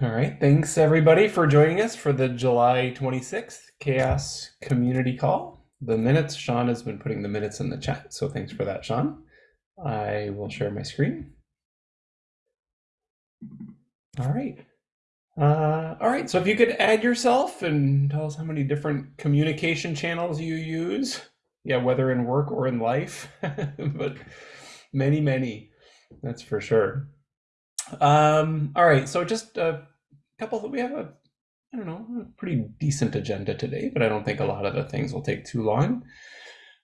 All right, thanks everybody for joining us for the July 26th CHAOSS Community Call. The minutes, Sean has been putting the minutes in the chat, so thanks for that, Sean. I will share my screen. All right. Uh, all right, so if you could add yourself and tell us how many different communication channels you use. Yeah, whether in work or in life, but many, many, that's for sure. Um, all right, so just couple, we have a, I don't know, a pretty decent agenda today, but I don't think a lot of the things will take too long.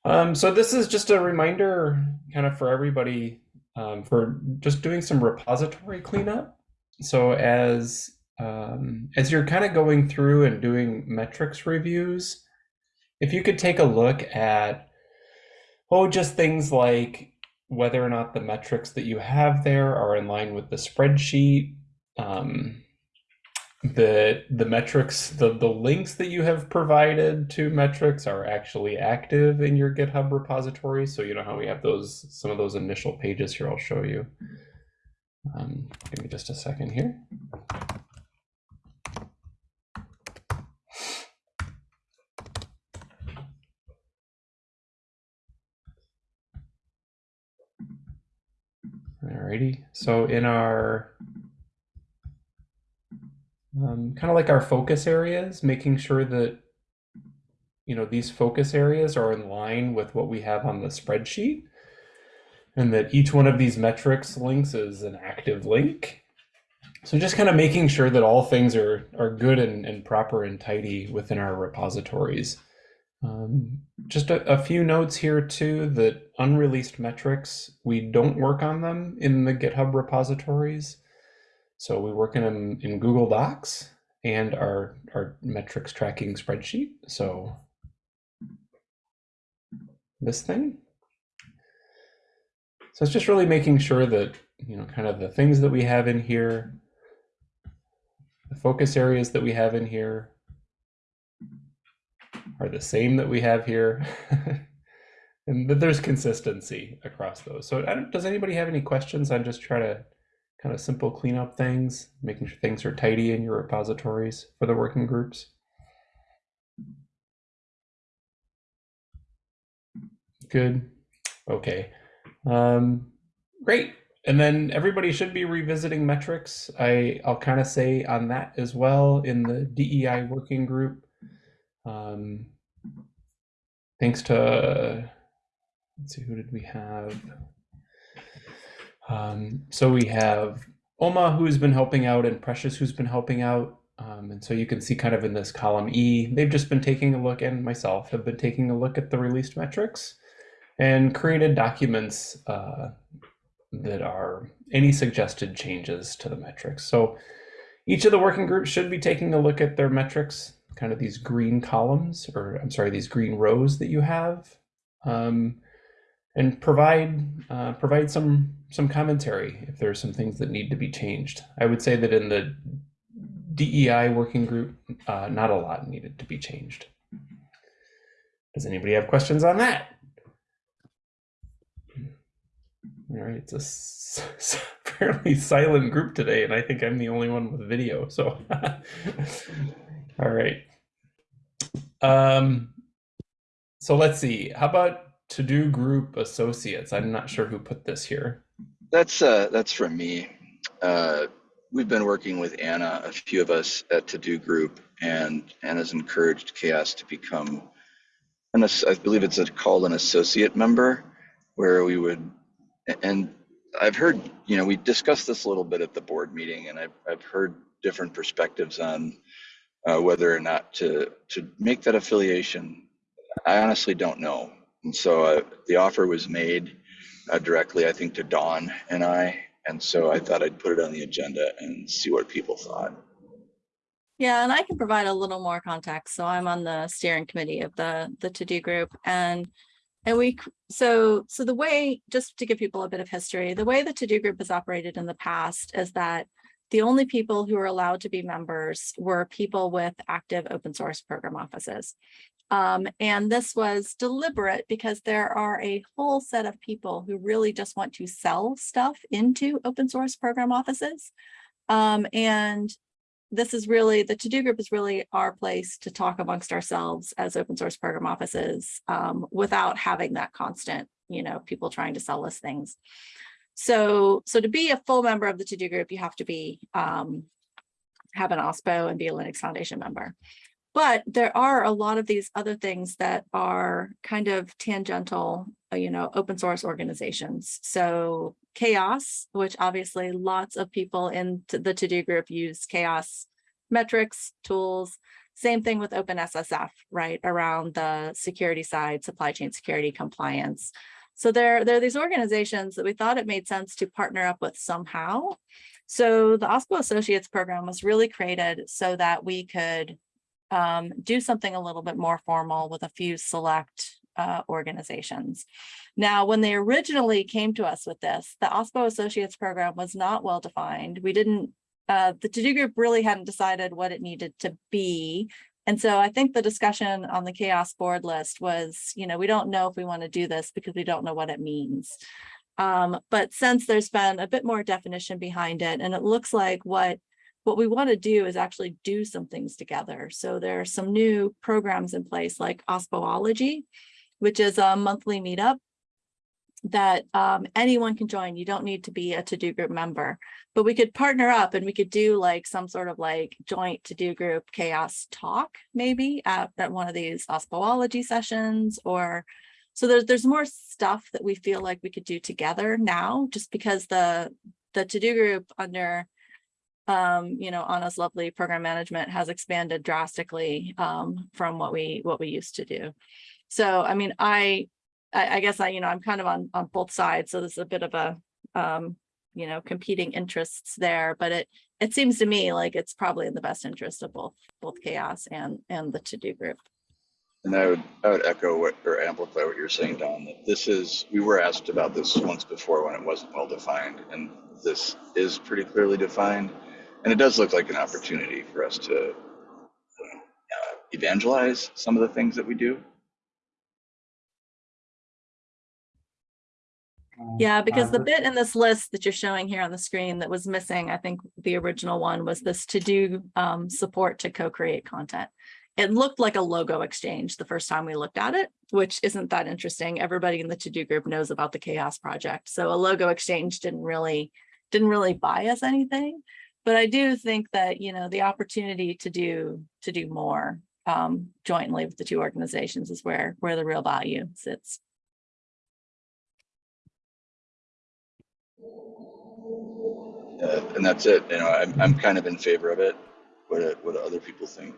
Um, so this is just a reminder kind of for everybody um, for just doing some repository cleanup. So as um, as you're kind of going through and doing metrics reviews, if you could take a look at, oh, just things like whether or not the metrics that you have there are in line with the spreadsheet, um, the the metrics, the, the links that you have provided to metrics are actually active in your GitHub repository. So you know how we have those some of those initial pages here, I'll show you. Um, give me just a second here. Alrighty, so in our um, kind of like our focus areas, making sure that you know these focus areas are in line with what we have on the spreadsheet and that each one of these metrics links is an active link. So just kind of making sure that all things are, are good and, and proper and tidy within our repositories. Um, just a, a, few notes here too, that unreleased metrics, we don't work on them in the GitHub repositories. So we work in in Google Docs and our, our metrics tracking spreadsheet. So this thing. So it's just really making sure that, you know, kind of the things that we have in here, the focus areas that we have in here, are the same that we have here. and that there's consistency across those. So does anybody have any questions on just trying to kind of simple cleanup things, making sure things are tidy in your repositories for the working groups? Good. Okay. Um, great. And then everybody should be revisiting metrics. I, I'll kind of say on that as well in the DEI working group. Um, thanks to, let's see, who did we have? Um, so we have Oma, who's been helping out, and Precious, who's been helping out. Um, and so you can see kind of in this column E, they've just been taking a look, and myself have been taking a look at the released metrics and created documents uh, that are any suggested changes to the metrics. So each of the working groups should be taking a look at their metrics kind of these green columns, or I'm sorry, these green rows that you have, um, and provide uh, provide some some commentary if there are some things that need to be changed. I would say that in the DEI working group, uh, not a lot needed to be changed. Does anybody have questions on that? All right, it's a fairly silent group today, and I think I'm the only one with video. So All right. Um, so let's see. How about to do group associates? I'm not sure who put this here. That's uh, that's from me. Uh, we've been working with Anna, a few of us at To Do Group, and Anna's encouraged CHAOSS to become, an, I believe it's a, called an associate member, where we would, and I've heard, you know, we discussed this a little bit at the board meeting, and I've, I've heard different perspectives on uh, whether or not to to make that affiliation. I honestly don't know. And so uh, the offer was made uh, directly, I think, to Don and I. And so I thought I'd put it on the agenda and see what people thought. Yeah, and I can provide a little more context. So I'm on the steering committee of the the to do group and and we so so the way just to give people a bit of history, the way the to do group has operated in the past is that the only people who were allowed to be members were people with active open source program offices. Um, and this was deliberate because there are a whole set of people who really just want to sell stuff into open source program offices. Um, and this is really, the to-do group is really our place to talk amongst ourselves as open source program offices um, without having that constant, you know, people trying to sell us things. So, so to be a full member of the to-do group, you have to be, um, have an OSPO and be a Linux Foundation member. But there are a lot of these other things that are kind of tangential, uh, you know, open source organizations. So CHAOSS, which obviously lots of people in the to-do group use CHAOSS metrics, tools. Same thing with OpenSSF, right? Around the security side, supply chain security compliance. So there, there are these organizations that we thought it made sense to partner up with somehow. So the OSPO Associates program was really created so that we could um, do something a little bit more formal with a few select uh, organizations. Now, when they originally came to us with this, the OSPO Associates program was not well defined. We didn't, uh, the to-do group really hadn't decided what it needed to be. And so I think the discussion on the CHAOSS board list was, you know, we don't know if we want to do this because we don't know what it means. Um, but since there's been a bit more definition behind it, and it looks like what what we want to do is actually do some things together. So there are some new programs in place like Ospoology, which is a monthly meetup that um, anyone can join. You don't need to be a to-do group member, but we could partner up and we could do like some sort of like joint to-do group CHAOSS talk maybe at, at one of these Ospoology sessions or so there's there's more stuff that we feel like we could do together now just because the the to-do group under um, you know, Anna's lovely program management has expanded drastically um, from what we what we used to do. So, I mean, I, I, guess I, you know, I'm kind of on on both sides. So there's a bit of a, um, you know, competing interests there. But it it seems to me like it's probably in the best interest of both both CHAOSS and and the to do group. And I would, I would echo what, or amplify what you're saying, Don, that this is, we were asked about this once before when it wasn't well defined, and this is pretty clearly defined. And it does look like an opportunity for us to uh, evangelize some of the things that we do. Yeah, because the Uh, bit in this list that you're showing here on the screen that was missing, I think the original one was this to do um, support to co-create content. It looked like a logo exchange the first time we looked at it, which isn't that interesting. Everybody in the to do group knows about the CHAOSS project. So a logo exchange didn't really, didn't really buy us anything. But I do think that, you know, the opportunity to do, to do more um, jointly with the two organizations is where, where the real value sits. Uh, and that's it. You know, I'm, I'm kind of in favor of it. What, do- what do other people think?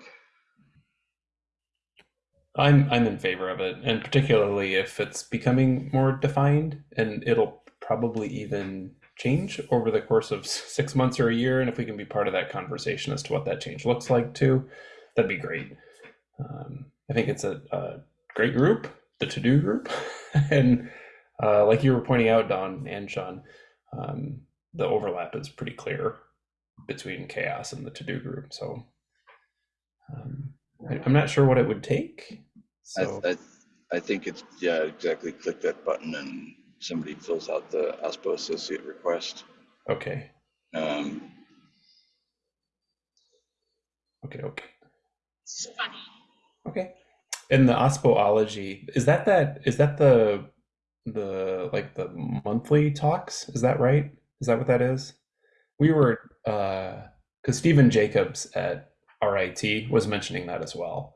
I'm I'm in favor of it, and particularly if it's becoming more defined, and it'll probably even change over the course of six months or a year. And if we can be part of that conversation as to what that change looks like too, that'd be great. Um, I think it's a, a great group, the to do group, and uh, like you were pointing out, Don and Sean, um, the overlap is pretty clear between CHAOSS and the to do group. So um, I, I'm not sure what it would take. So I, I, I think it's, yeah, exactly. Click that button and somebody fills out the OSPO associate request. okay, Um, okay, okay, It's funny. okay. And the ospoology is that that is that the the like the monthly talks? Is that right? Is that what that is? We were uh because Stephen Jacobs at RIT was mentioning that as well.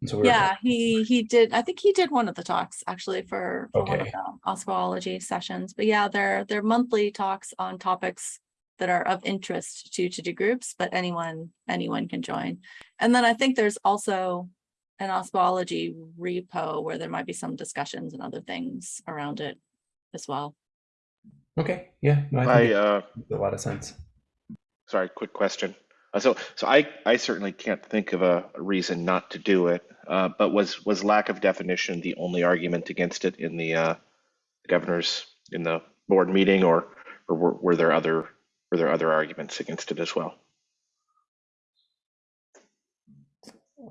And so we were Yeah, he he did. I think he did one of the talks actually for, for one of the Ospoology sessions. But yeah, they're they're monthly talks on topics that are of interest to to do groups, but anyone anyone can join. And then I think there's also an Ospoology repo where there might be some discussions and other things around it as well. okay. Yeah, no, I I, think it uh, a lot of sense. sorry, quick question. Uh, so, so I, I certainly can't think of a, a reason not to do it. Uh, but was, was lack of definition the only argument against it in the, uh, governors in the board meeting or, or were, were there other, were there other arguments against it as well?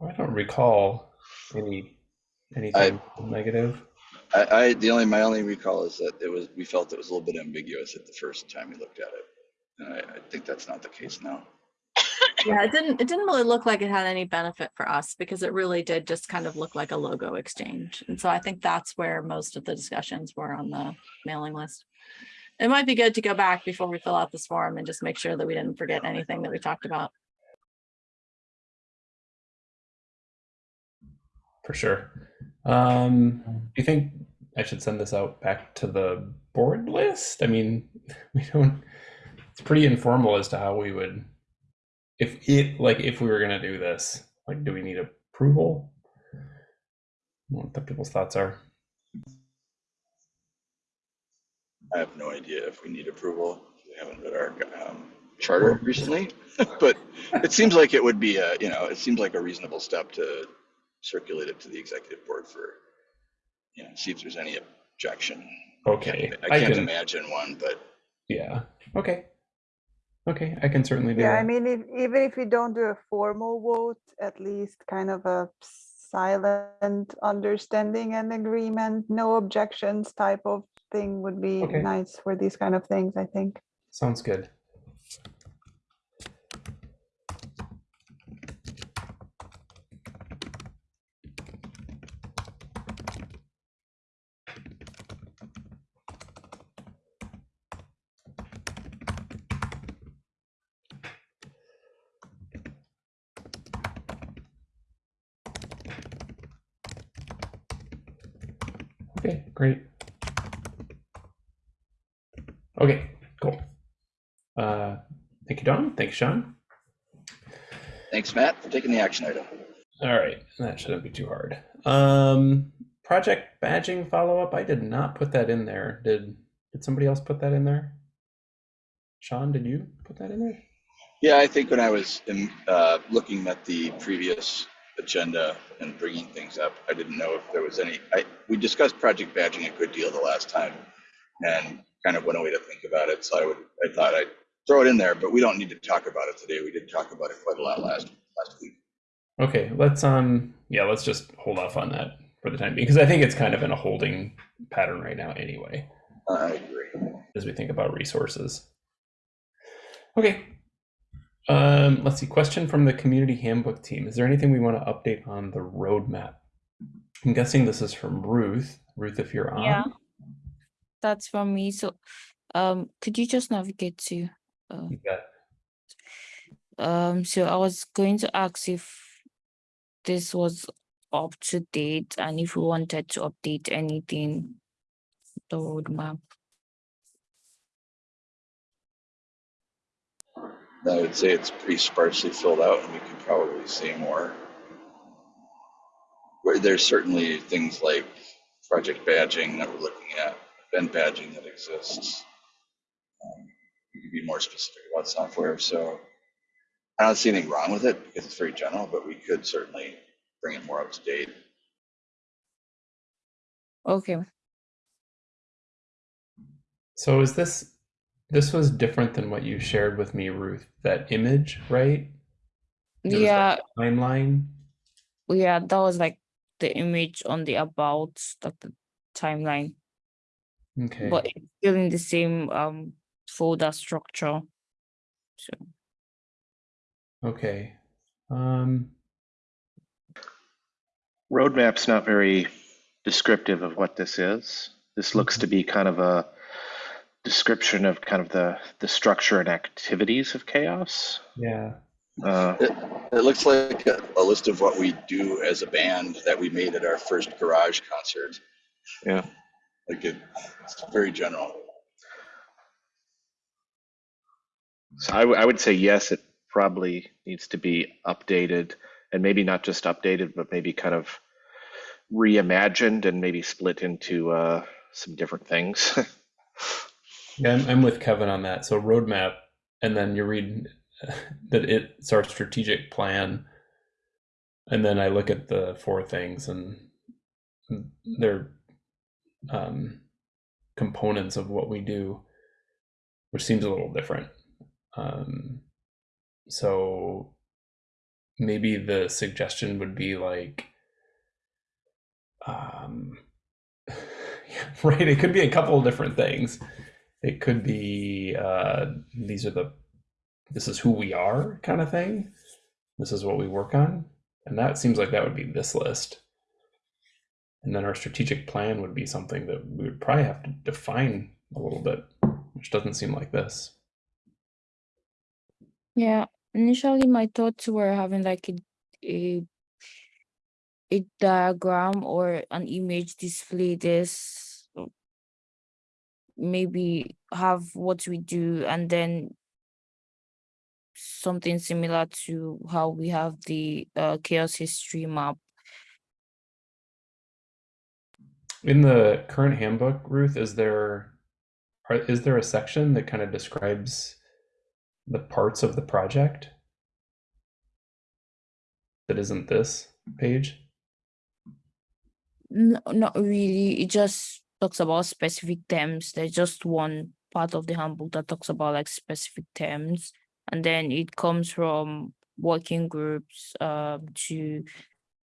I don't recall any anything negative. I, I, the only, my only recall is that it was, we felt it was a little bit ambiguous at the first time we looked at it. And I, I think that's not the case now. Yeah, it didn't, it didn't really look like it had any benefit for us because it really did just kind of look like a logo exchange. And so I think that's where most of the discussions were on the mailing list. It might be good to go back before we fill out this form and just make sure that we didn't forget anything that we talked about. For sure. Um, do you think I should send this out back to the board list? I mean, we don't, it's pretty informal as to how we would, if it, like, if we were gonna do this, like, do we need approval? I What the people's thoughts are. I have no idea if we need approval. We haven't read our um, charter recently, but it seems like it would be a, you know, it seems like a reasonable step to circulate it to the executive board for, you know, see if there's any objection. Okay, I I can't can, imagine one, but yeah, okay. Okay, I can certainly do Yeah, I mean, if, even if we don't do a formal vote, at least kind of a silent understanding and agreement, no objections type of thing would be Okay. nice for these kind of things, I think. Sounds good. Okay, great. Okay, cool. Uh, thank you, Don. Thank you, Sean. thanks, Matt, for taking the action item. All right, that shouldn't be too hard. Um, project badging follow up. I did not put that in there. Did did somebody else put that in there? Sean, did you put that in there? Yeah, I think when I was in, uh, looking at the previous agenda and bringing things up, I didn't know if there was any, I, we discussed project badging a good deal the last time and kind of went away to think about it. So I would, I thought I'd throw it in there, but we don't need to talk about it today. We did talk about it quite a lot last, last week. Okay, let's um, yeah, let's just hold off on that for the time being because I think it's kind of in a holding pattern right now anyway. I agree. as we think about resources. Okay. Um, let's see. Question from the community handbook team. Is there anything we want to update on the roadmap? I'm guessing this is from Ruth. Ruth, if you're on. Yeah. That's from me. So, um, could you just navigate to, uh, You um, so I was going to ask if this was up to date and if we wanted to update anything, the roadmap. I would say it's pretty sparsely filled out and we could probably say more. Where there's certainly things like project badging that we're looking at, event badging that exists. Um, We could be more specific about software, so I don't see anything wrong with it because it's very general, but we could certainly bring it more up to date. Okay. So is this this was different than what you shared with me, Ruth? That image, right? It was Yeah, timeline. yeah, that was like the image on the about, like the timeline, Okay. but it's still in the same um folder structure. So. Okay. Um. Roadmap's not very descriptive of what this is. This looks to be kind of a description of kind of the the structure and activities of CHAOSS. Yeah. Uh, It, it looks like a, a list of what we do as a band that we made at our first garage concert. Yeah. Like it, it's very general. So I, would say yes, it probably needs to be updated and maybe not just updated, but maybe kind of reimagined and maybe split into uh, some different things. Yeah, I'm, I'm with Kevin on that. So roadmap, and then you read that it's our strategic plan, and then I look at the four things, and they're um, components of what we do, which seems a little different. Um, so maybe the suggestion would be like, um, right? It could be a couple of different things. It could be uh, these are the this is who we are kind of thing. This is what we work on. And that seems like that would be this list. And then our strategic plan would be something that we would probably have to define a little bit, which doesn't seem like this. Yeah, initially my thoughts were having like a a, a diagram or an image display this uh, maybe have what we do and then something similar to how we have the uh, CHAOSS history map. In the current handbook, Ruth, is there are, is there a section that kind of describes the parts of the project that isn't this page? No, not really. It just talks about specific terms. There's just one part of the handbook that talks about like specific terms, and then it comes from working groups um, to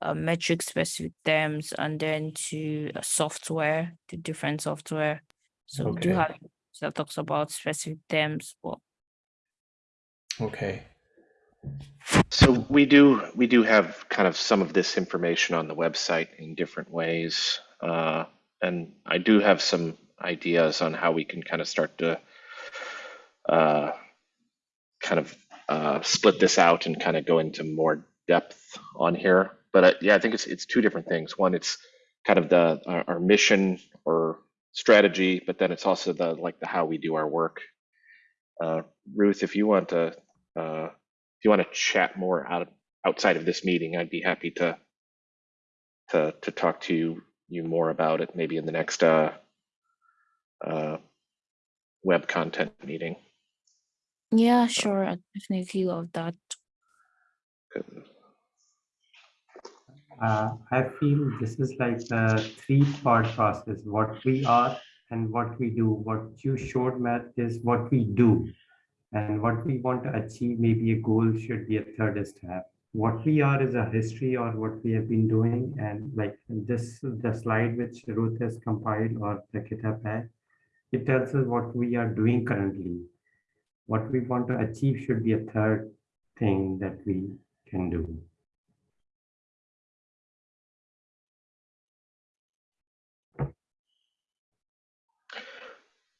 uh, metric specific terms, and then to uh, software, to different software. So we do have that talks about specific terms, but Okay. So we do we do have kind of some of this information on the website in different ways, uh, and I do have some ideas on how we can kind of start to uh, kind of uh, split this out and kind of go into more depth on here. But uh, yeah, I think it's it's two different things. One, it's kind of the our, our mission or strategy, but then it's also the like the how we do our work. Uh, Ruth, if you want to. Uh, if you want to chat more out outside of this meeting, I'd be happy to to to talk to you, you more about it, maybe in the next uh, uh, web content meeting. yeah, sure, I definitely love that. Uh, I feel this is like a three-part process, what we are and what we do. What you showed, Matt, is what we do. And what we want to achieve, maybe a goal should be a third step. What we are is a history or what we have been doing. And like this, the slide which Ruth has compiled or the GitHub had, it tells us what we are doing currently. What we want to achieve should be a third thing that we can do.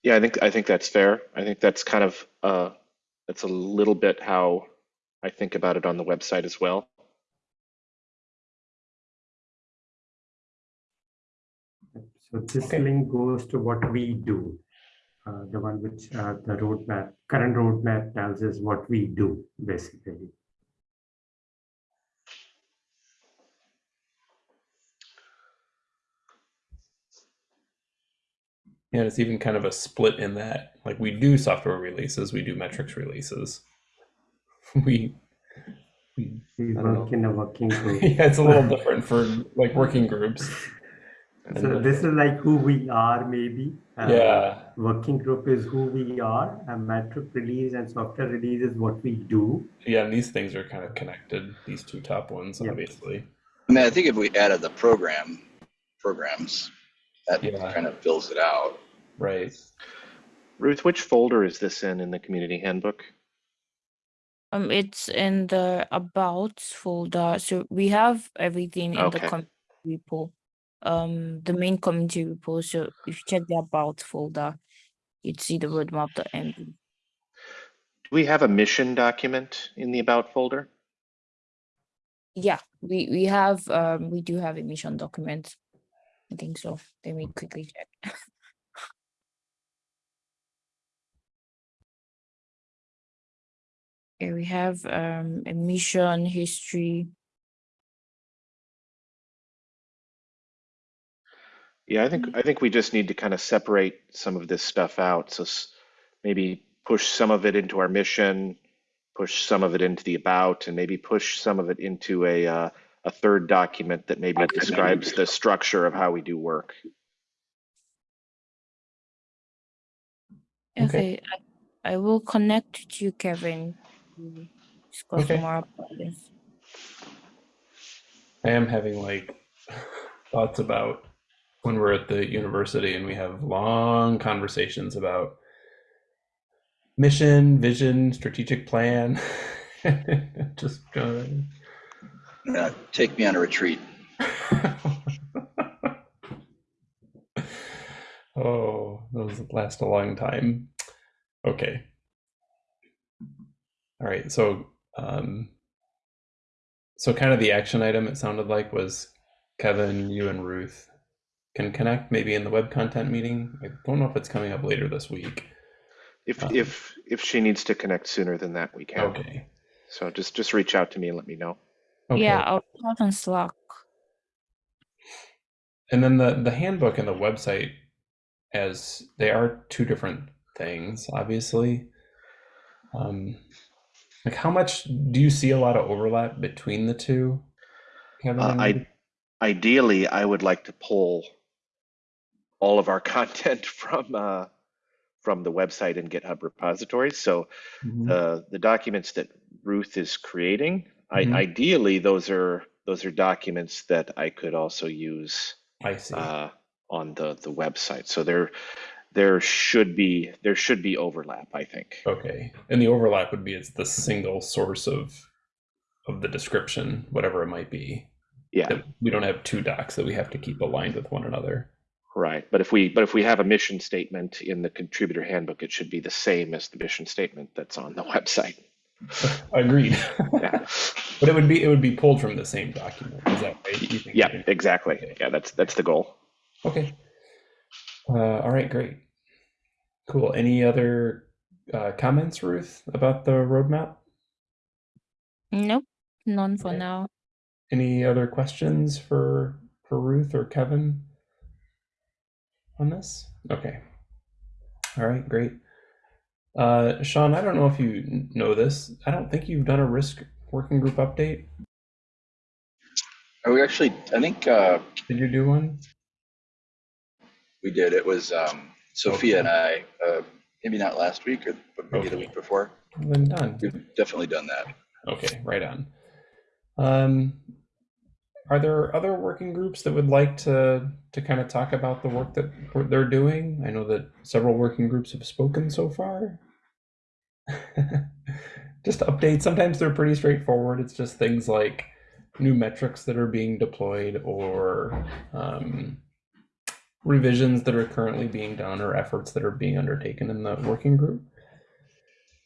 Yeah, I think I think that's fair. I think that's kind of uh, that's a little bit how I think about it on the website as well. So this Okay. link goes to what we do. Uh, the one which uh, the roadmap, current roadmap tells us what we do, basically. And it's even kind of a split in that. Like we do software releases, we do metrics releases. We, we We I don't work in a working group. yeah, it's a little different for like working groups. So this is like who we are, maybe. Uh, Yeah. Working group is who we are, and metric release and software release is what we do. Yeah, and these things are kind of connected, these two top ones, Yep. obviously. I mean, I think if we added the program, programs, that Yeah. kind of fills it out. Right. Ruth, which folder is this in in the community handbook? Um, it's in the about folder. So we have everything in the community repo. Um, the main community repo. So if you check the about folder, you'd see the roadmap.md. Do we have a mission document in the about folder? Yeah, we we have um we do have a mission document. I think so. Let me quickly check. Okay, we have um a mission history. Yeah, I think I think we just need to kind of separate some of this stuff out. So maybe push some of it into our mission, push some of it into the about, and maybe push some of it into a uh, a third document that maybe describes the structure of how we do work. Okay. Okay, I, I will connect to you, Kevin. to Discuss Okay. more about this. I am having like thoughts about when we're at the university and we have long conversations about mission, vision, strategic plan. Just go. Uh, take me on a retreat. oh, those last a long time. Okay. All right. So, um, so kind of the action item it sounded like was Kevin, you and Ruth can connect maybe in the web content meeting. I don't know if it's coming up later this week. If Um, if if she needs to connect sooner than that, we can. Okay. So just just reach out to me and let me know. Okay. Yeah, I'll chat on Slack. And then the the handbook and the website, as they are two different things, obviously. Um, like how much do you see a lot of overlap between the two? Uh, I ideally I would like to pull all of our content from uh, from the website and GitHub repositories. So Mhm. the the documents that Ruth is creating, Mhm. I, ideally those are those are documents that I could also use I see. uh, on the the website. So there there should be there should be overlap. I think. okay. And the overlap would be it's the single source of of the description, whatever it might be. Yeah. We don't have two docs that we have to keep aligned with one another. Right, but if we but if we have a mission statement in the contributor handbook, it should be the same as the mission statement that's on the website. Agreed. Yeah, but it would be it would be pulled from the same document. Is that right? You think? yeah, exactly. Yeah, that's that's the goal. Okay. Uh, all right, great. Cool. Any other uh, comments, Ruth, about the roadmap? Nope, none for Okay. now. Any other questions for for Ruth or Kevin on this? Okay. All right, great. Uh, Sean, I don't know if you know this. I don't think you've done a risk working group update. Are we actually? I think uh, Did you do one? we did. It was um, Sophia and I. Uh, maybe not last week, or but maybe the week before. Then done. We've definitely done that. Okay, right on. Um, are there other working groups that would like to to kind of talk about the work that they're doing? I know that several working groups have spoken so far. just updates. Sometimes they're pretty straightforward. It's just things like new metrics that are being deployed or um, revisions that are currently being done or efforts that are being undertaken in the working group.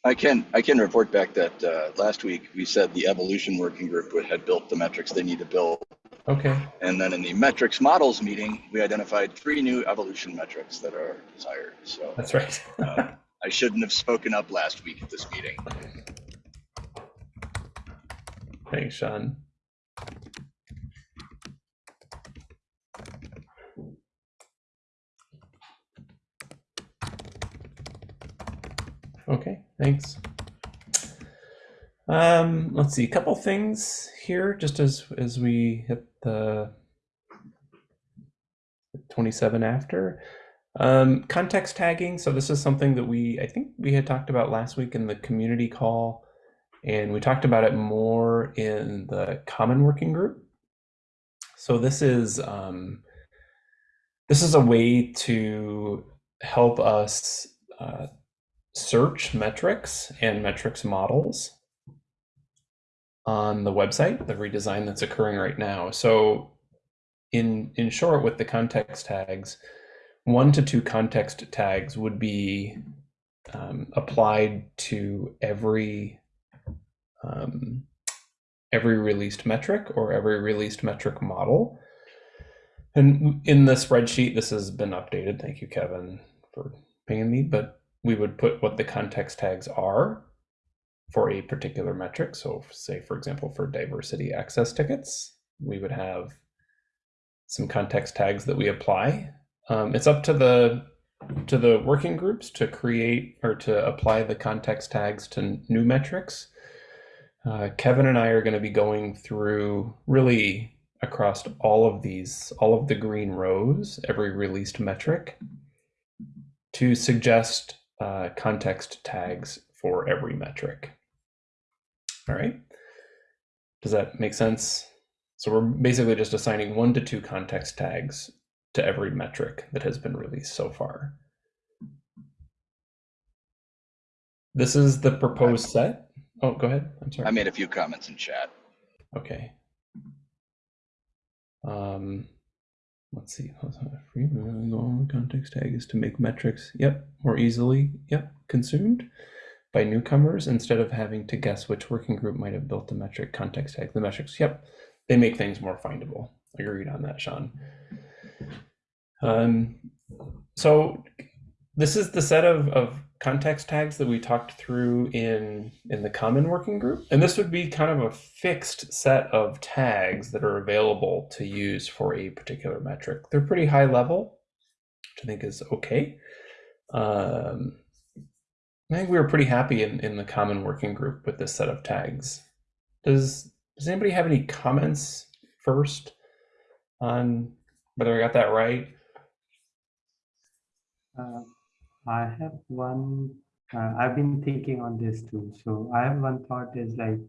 I can I can report back that uh, last week we said the evolution working group would- had built the metrics they need to build, Okay. and then in the metrics models meeting we identified three new evolution metrics that are desired. So That's right. uh, I shouldn't have spoken up last week at this meeting. Thanks, Sean. Okay, thanks. Um, let's see, a couple things here just as as we hit the 27 after. Um, context tagging. So this is something that we I think we had talked about last week in the community call, and we talked about it more in the common working group. So this is um, this is a way to help us uh, search metrics and metrics models on the website, the redesign that's occurring right now. So in in short, with the context tags, one to two context tags would be um, applied to every um, every released metric or every released metric model. And in the spreadsheet, this has been updated. Thank you, Kevin, for paying me. But we would put what the context tags are for a particular metric. So, say, for example, for diversity access tickets, we would have some context tags that we apply. Um, it's up to the to the working groups to create or to apply the context tags to new metrics. Uh, Kevin and I are going to be going through really across all of these, all of the green rows, every released metric, to suggest uh, context tags for every metric. All right. Does that make sense? So we're basically just assigning one to two context tags to every metric that has been released so far. This is the proposed set. Oh, go ahead. I'm sorry. I made a few comments in chat. Okay. Um, let's see. Free goal context tag is to make metrics. Yep, more easily. Yep, consumed by newcomers instead of having to guess which working group might have built the metric context tag. The metrics. Yep, they make things more findable. Agreed on that, Sean. Um, so this is the set of, of context tags that we talked through in in the common working group and this would be kind of a fixed set of tags that are available to use for a particular metric they're pretty high level which i think is okay um, i think we were pretty happy in, in the common working group with this set of tags does does anybody have any comments first on whether i got that right Uh, I have one, uh, I've been thinking on this too. So I have one thought is like,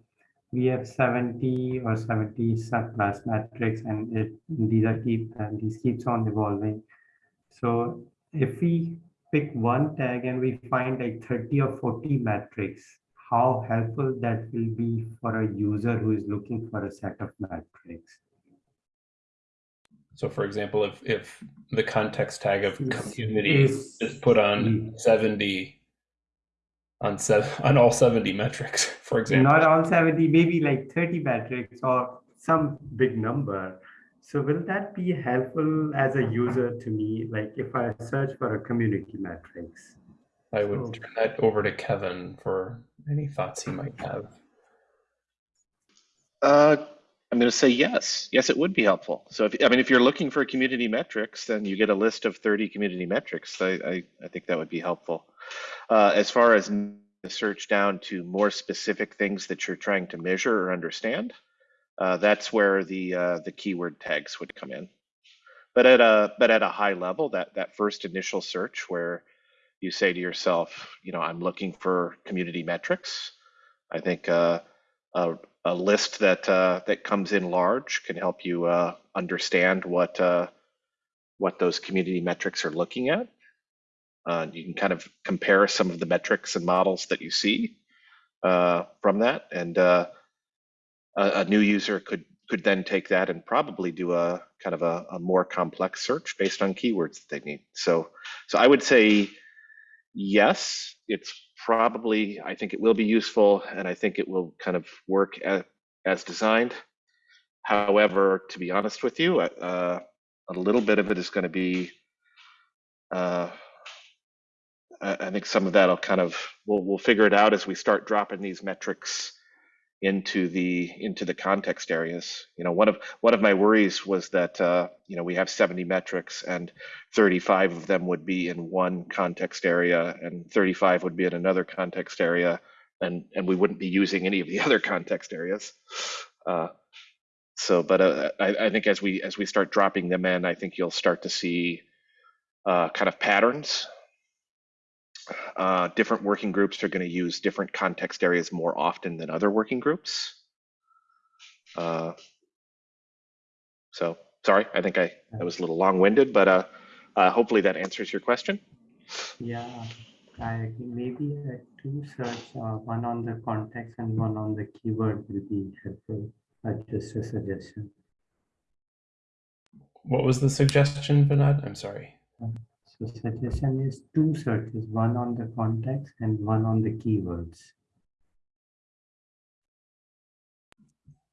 we have 70 or 70 subclass metrics and it, these are keep, and these keeps on evolving. So if we pick one tag and we find like 30 or 40 metrics, how helpful that will be for a user who is looking for a set of metrics. So for example, if, if the context tag of community is- is put on Mm. 70 on seven on all 70 metrics, for example. Not all 70, maybe like 30 metrics or some big number. So will that be helpful as a user to me? Like if I search for a community metrics? I would Oh. turn that over to Kevin for any thoughts he might have. Uh, I'm going to say yes. Yes, it would be helpful. So, if, I mean, if you're looking for community metrics, then you get a list of 30 community metrics. I, I, I think that would be helpful. Uh, as far as the search down to more specific things that you're trying to measure or understand, uh, that's where the uh, the keyword tags would come in. But at a but at a high level, that that first initial search where you say to yourself, you know, I'm looking for community metrics. I think uh, a, a list that uh, that comes in large can help you uh, understand what uh, what those community metrics are looking at. You can kind of compare some of the metrics and models that you see from that, and a, a new user could could then take that and probably do a kind of a, a more complex search based on keywords that they need. So, so I would say yes, it's probably, I think it will be useful and I think it will kind of work as, as designed. However, to be honest with you, uh, a little bit of it is going to be, uh, I think some of that'll kind of, we'll, we'll figure it out as we start dropping these metrics into the into the context areas. You know, one of one of my worries was that uh, you know we have 70 metrics and 35 of them would be in one context area and 35 would be in another context area, and and we wouldn't be using any of the other context areas. Uh, so, but uh, I, I think as we as we start dropping them in, I think you'll start to see uh, kind of patterns uh, different working groups are going to use different context areas more often than other working groups. Uh, so sorry, I think I, I was a little long-winded, but uh, uh, hopefully that answers your question. Yeah, I agree. maybe uh, two search, uh, one on the context and one on the keyword will be helpful. Uh, just a suggestion. What was the suggestion, Bernard? I'm sorry. So suggestion is two searches, one on the context and one on the keywords.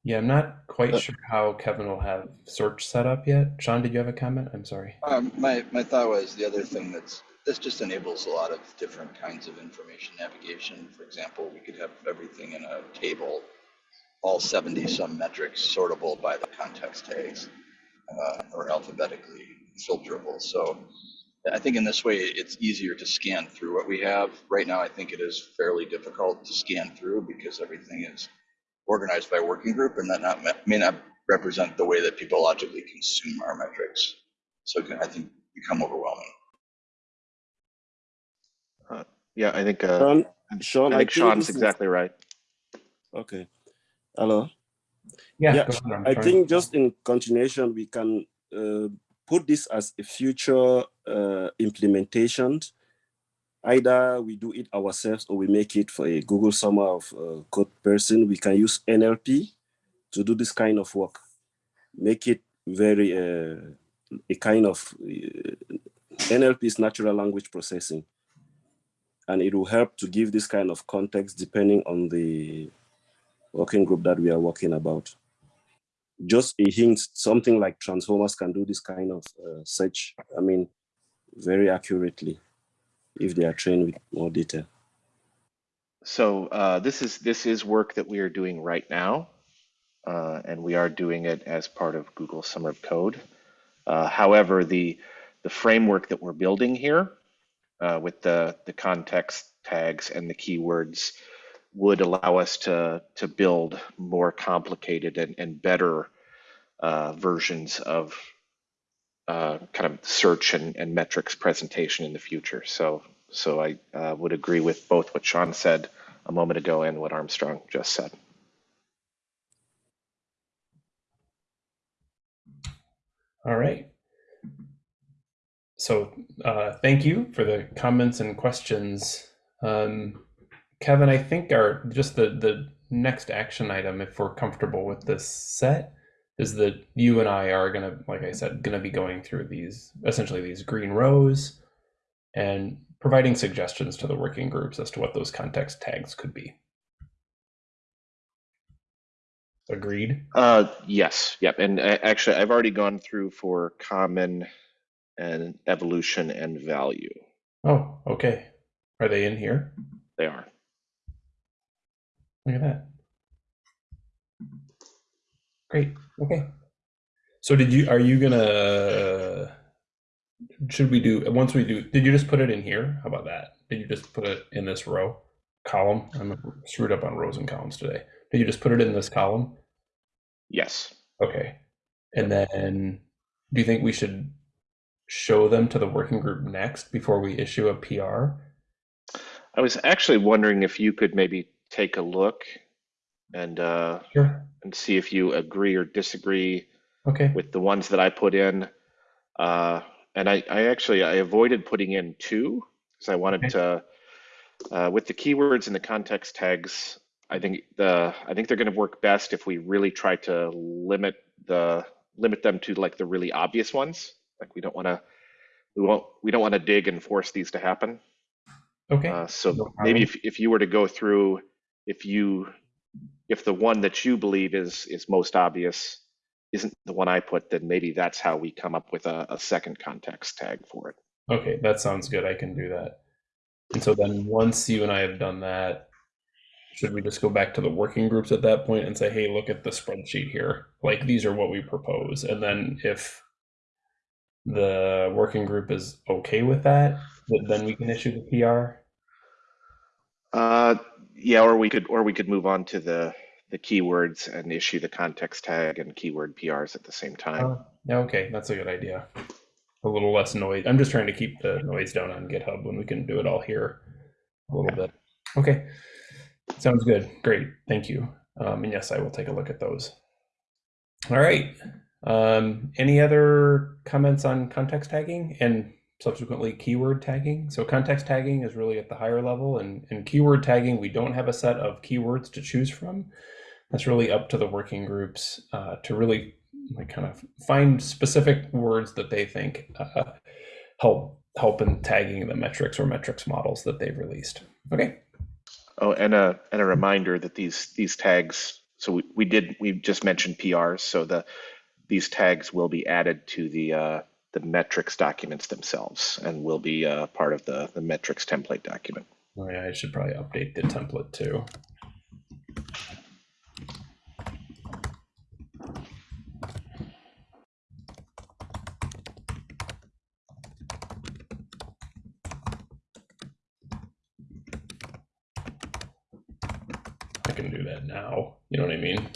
Yeah, I'm not quite Uh, sure how Kevin will have search set up yet. Sean, did you have a comment? I'm sorry. Um, my, my thought was the other thing that's, this just enables a lot of different kinds of information navigation. For example, we could have everything in a table, all 70 some metrics sortable by the context tags uh, or alphabetically filterable. So I think in this way, it's easier to scan through what we have. Right now, I think it is fairly difficult to scan through because everything is organized by working group and that not, may not represent the way that people logically consume our metrics. So it can, I think, become overwhelming. Yeah, I think uh, Sean, Sean, I I think think Sean's is- exactly right. Okay. Hello. Yeah, Yeah. I'm I trying- think just in continuation, we can uh, put this as a future uh, implementation either we do it ourselves or we make it for a Google Summer of uh, Code person. We can use NLP to do this kind of work. Make it very uh, a kind of uh, NLP is natural language processing, and it will help to give this kind of context depending on the working group that we are working about. Just a hint, something like transformers can do this kind of uh, search. I mean, very accurately if they are trained with more data. So uh, this is this is work that we are doing right now, uh, and we are doing it as part of Google Summer of Code. Uh, however, the the framework that we're building here uh, with the the context tags and the keywords would allow us to to build more complicated and, and better uh, versions of uh, kind of search and, and metrics presentation in the future. So so I uh, would agree with both what Sean said a moment ago and what Armstrong just said. All right. So uh, thank you for the comments and questions. Um, Kevin, I think our just the the next action item, if we're comfortable with this set, is that you and I are gonna, like I said, gonna be going through these essentially these green rows and providing suggestions to the working groups as to what those context tags could be. Agreed. Uh, yes, yep. And uh, actually, I've already gone through for common and evolution and value. Oh, okay. Are they in here? They are. Look at that. Great. Okay. So did you, are you gonna, should we do, once we do, did you just put it in here? How about that? Did you just put it in this row column? I'm screwed up on rows and columns today. Did you just put it in this column? Yes. Okay. And then do you think we should show them to the working group next before we issue a PR? I was actually wondering if you could maybe take a look and uh, Sure. and see if you agree or disagree Okay. with the ones that I put in. Uh, and I, I actually I avoided putting in two because I wanted Okay. to uh, with the keywords and the context tags. I think the I think they're going to work best if we really try to limit the limit them to like the really obvious ones. Like we don't want to we won't we don't want to dig and force these to happen. Okay. Uh, so no maybe if, if you were to go through, if you, if the one that you believe is is most obvious isn't the one I put, then maybe that's how we come up with a, a second context tag for it. Okay, that sounds good. I can do that. And so then once you and I have done that, should we just go back to the working groups at that point and say, hey, look at the spreadsheet here. Like these are what we propose. And then if the working group is okay with that, then we can issue the PR. Uh, yeah, or we could, or we could move on to the the keywords and issue the context tag and keyword PRs at the same time. Uh, yeah, okay, that's a good idea. A little less noise. I'm just trying to keep the noise down on GitHub when we can do it all here a little bit. Okay, sounds good. Great, thank you. Um, and yes, I will take a look at those. All right. Um, any other comments on context tagging and subsequently keyword tagging? So context tagging is really at the higher level, and, and keyword tagging, we don't have a set of keywords to choose from. That's really up to the working groups uh, to really like kind of find specific words that they think uh, help help in tagging the metrics or metrics models that they've released. Okay. Oh, and a and a reminder that these these tags. So we, we did we just mentioned PRs. So the these tags will be added to the uh, the metrics documents themselves and will be uh, part of the the metrics template document. Oh yeah, I should probably update the template too. I can do that now. You know what I mean?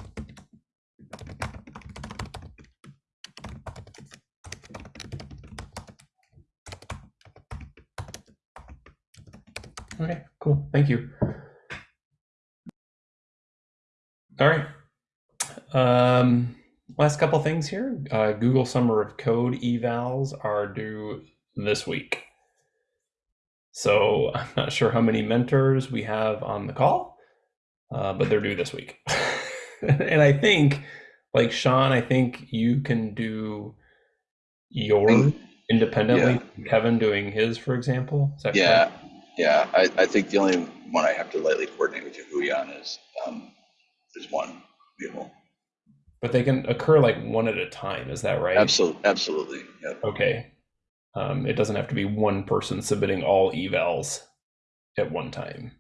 Okay, cool. Thank you. All right. Um, last couple things here. Uh, Google Summer of Code evals are due this week. So I'm not sure how many mentors we have on the call, uh, but they're due this week. and I think, like Sean, I think you can do your independently. from Kevin doing his, for example. Yeah, correct? yeah. I, I think the only one I have to lightly coordinate with Yahuyan is um, is one vehicle. But they can occur like one at a time. Is that right? Absolutely, absolutely. Yep. Okay. Um, it doesn't have to be one person submitting all evals at one time.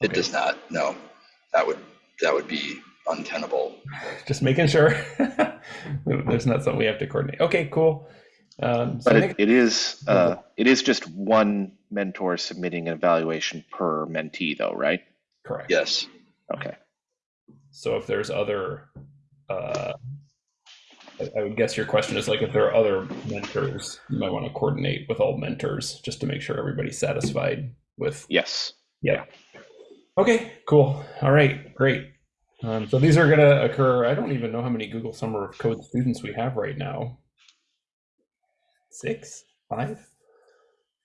It does not. No, that would that would be untenable. Just making sure. There's not something we have to coordinate. Okay, cool. Um, so But it, it is uh, it is just one mentor submitting an evaluation per mentee, though, right? correct. Yes. Okay. So if there's other, uh, I, I would guess your question is like if there are other mentors, you might want to coordinate with all mentors just to make sure everybody's satisfied with. Yes. Yeah. Okay, cool. All right, great. Um, so these are going to occur. I don't even know how many Google Summer of Code students we have right now. Six, five.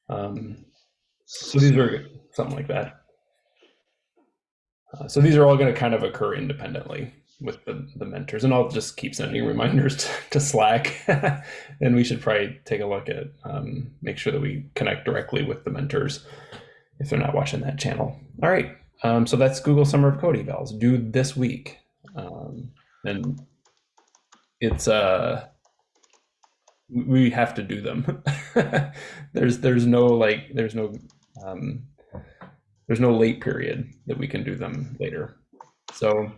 Um, so these are something like that. Uh, so these are all going to kind of occur independently with the, the mentors, and I'll just keep sending reminders to, to Slack. and we should probably take a look at um, make sure that we connect directly with the mentors if they're not watching that channel. All right, um, so that's Google Summer of Code evals due this week, um, and it's uh we have to do them. there's there's no like there's no um, there's no late period that we can do them later. So,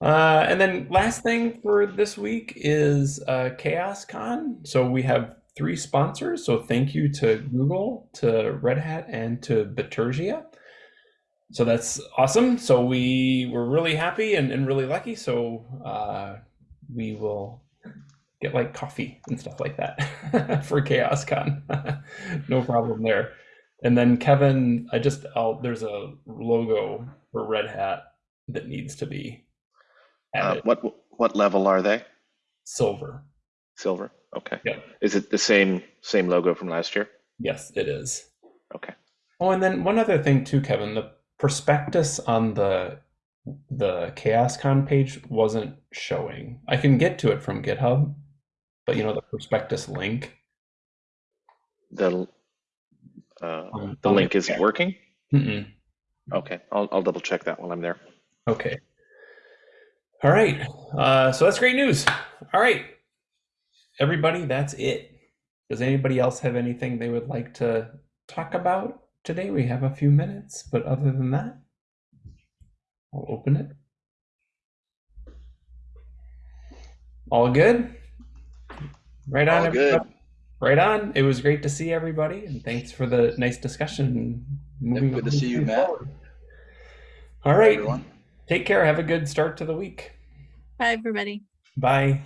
uh, and then last thing for this week is uh, CHAOSScon. So we have three sponsors. So thank you to Google, to Red Hat, and to Bitergia. So that's awesome. So we were really happy and, and really lucky. So uh, we will get like coffee and stuff like that for CHAOSScon. no problem there. And then Kevin, I just I'll, there's a logo for Red Hat that needs to be Uh, added. what what level are they? Silver. Silver. Okay. Yeah. Is it the same same logo from last year? Yes, it is. Okay. Oh, and then one other thing too, Kevin, the prospectus on the the CHAOSScon page wasn't showing. I can get to it from GitHub, but you know the prospectus link. The uh, Um, the link isn't working. Mm-mm. Okay. I'll I'll double check that while I'm there. Okay. All right. Uh, so that's great news. All right, everybody, that's it. Does anybody else have anything they would like to talk about today? We have a few minutes, but other than that, I'll open it. All good? Right on. All good. Right on. It was great to see everybody, and thanks for the nice discussion. Moving good to see you, Matt. forward. All right. Everyone. Take care. Have a good start to the week. Bye, everybody. Bye.